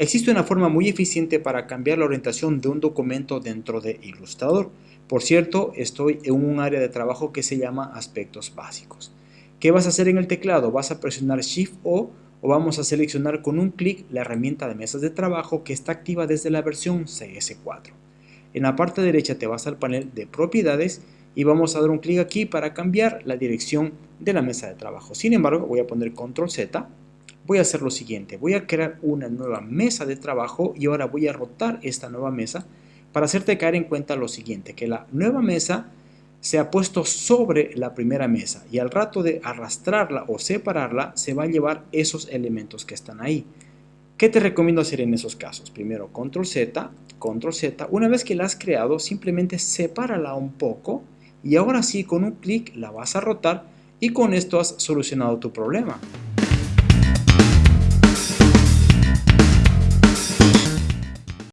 Existe una forma muy eficiente para cambiar la orientación de un documento dentro de Illustrator. Por cierto, estoy en un área de trabajo que se llama aspectos básicos. ¿Qué vas a hacer en el teclado? Vas a presionar Shift O o vamos a seleccionar con un clic la herramienta de mesas de trabajo que está activa desde la versión CS4. En la parte derecha te vas al panel de propiedades y vamos a dar un clic aquí para cambiar la dirección de la mesa de trabajo. Sin embargo, voy a poner control Z, voy a hacer lo siguiente, voy a crear una nueva mesa de trabajo y ahora voy a rotar esta nueva mesa para hacerte caer en cuenta lo siguiente, que la nueva mesa se ha puesto sobre la primera mesa y al rato de arrastrarla o separarla se va a llevar esos elementos que están ahí. ¿Qué te recomiendo hacer en esos casos? Primero control Z, control Z, una vez que la has creado simplemente sepárala un poco y ahora sí con un clic la vas a rotar y con esto has solucionado tu problema.